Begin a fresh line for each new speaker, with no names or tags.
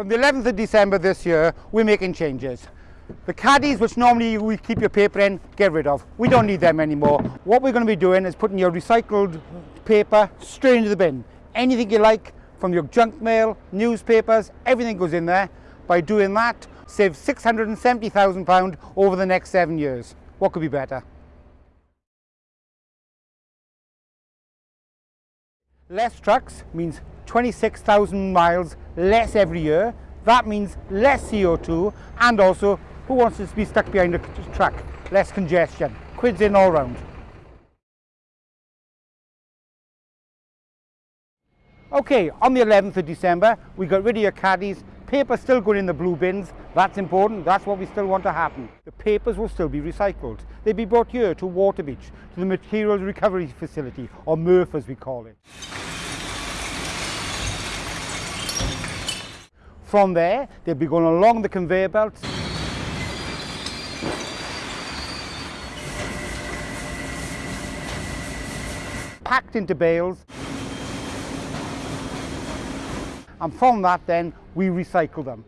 From the 11th of December this year, we're making changes. The caddies, which normally we keep your paper in, get rid of. We don't need them anymore. What we're going to be doing is putting your recycled paper straight into the bin. Anything you like, from your junk mail, newspapers, everything goes in there. By doing that, save £670,000 over the next seven years. What could be better? Less trucks means 26,000 miles less every year. That means less CO2 and also who wants to be stuck behind a truck? Less congestion. Quids in all round. Okay, on the 11th of December, we got rid of your caddies. Paper still going in the blue bins. That's important. That's what we still want to happen. The papers will still be recycled. They'll be brought here to Waterbeach, to the Materials Recovery Facility, or MRF as we call it. From there, they'll be going along the conveyor belt. Packed into bales. And from that then, we recycle them.